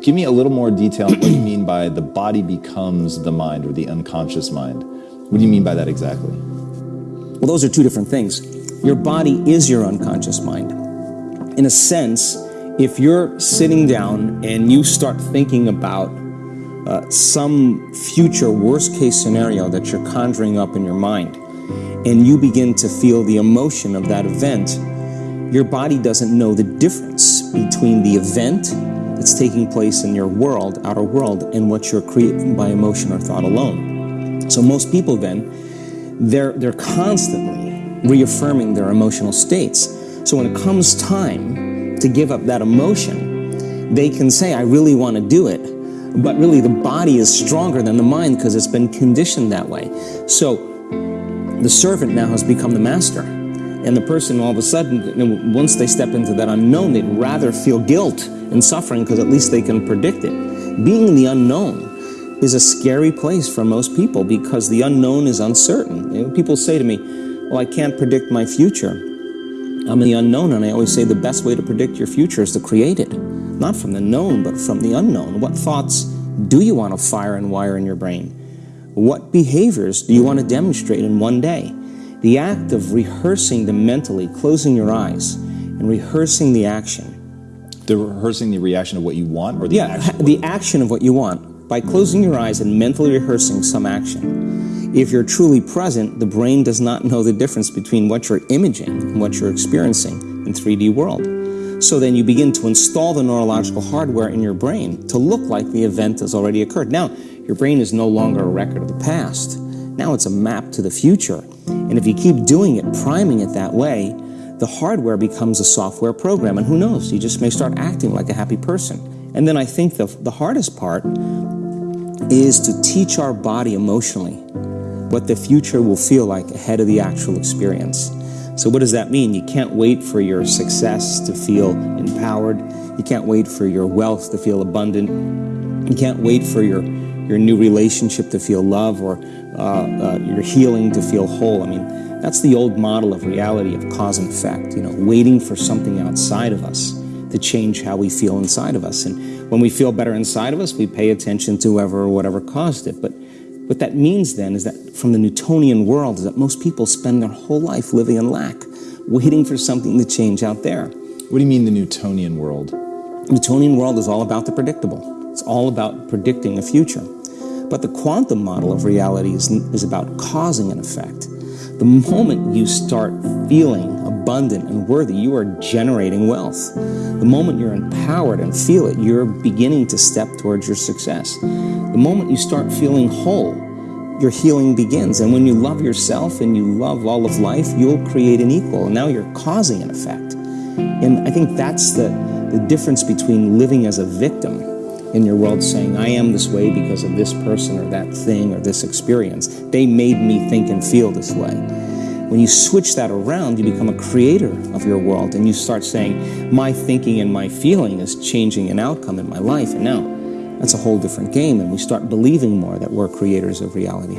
Give me a little more detail what you mean by the body becomes the mind or the unconscious mind. What do you mean by that exactly? Well, those are two different things. Your body is your unconscious mind. In a sense, if you're sitting down and you start thinking about uh, some future worst case scenario that you're conjuring up in your mind, and you begin to feel the emotion of that event, your body doesn't know the difference between the event that's taking place in your world, outer world, and what you're creating by emotion or thought alone. So most people then, they're, they're constantly reaffirming their emotional states. So when it comes time to give up that emotion, they can say, I really want to do it, but really the body is stronger than the mind because it's been conditioned that way. So the servant now has become the master. And the person all of a sudden, once they step into that unknown, they'd rather feel guilt and suffering because at least they can predict it. Being in the unknown is a scary place for most people because the unknown is uncertain. You know, people say to me, well, I can't predict my future. I'm in the unknown, and I always say the best way to predict your future is to create it. Not from the known, but from the unknown. What thoughts do you want to fire and wire in your brain? What behaviors do you want to demonstrate in one day? The act of rehearsing them mentally, closing your eyes, and rehearsing the action. The rehearsing the reaction of what you want, or the yeah, action? the action of what you want by closing your eyes and mentally rehearsing some action. If you're truly present, the brain does not know the difference between what you're imaging and what you're experiencing in 3D world. So then you begin to install the neurological hardware in your brain to look like the event has already occurred. Now, your brain is no longer a record of the past. Now it's a map to the future. And if you keep doing it, priming it that way, the hardware becomes a software program. And who knows, you just may start acting like a happy person. And then I think the, the hardest part is to teach our body emotionally what the future will feel like ahead of the actual experience. So what does that mean? You can't wait for your success to feel empowered. You can't wait for your wealth to feel abundant. You can't wait for your your new relationship to feel love or uh, uh, your healing to feel whole. I mean, that's the old model of reality of cause and effect, you know, waiting for something outside of us to change how we feel inside of us. And when we feel better inside of us, we pay attention to whoever or whatever caused it. But what that means then is that from the Newtonian world is that most people spend their whole life living in lack, waiting for something to change out there. What do you mean the Newtonian world? Newtonian world is all about the predictable. It's all about predicting a future. But the quantum model of reality is, is about causing an effect. The moment you start feeling abundant and worthy, you are generating wealth. The moment you're empowered and feel it, you're beginning to step towards your success. The moment you start feeling whole, your healing begins. And when you love yourself and you love all of life, you'll create an equal. And now you're causing an effect. And I think that's the, the difference between living as a victim in your world saying, I am this way because of this person or that thing or this experience. They made me think and feel this way. When you switch that around, you become a creator of your world and you start saying, my thinking and my feeling is changing an outcome in my life. And now that's a whole different game and we start believing more that we're creators of reality.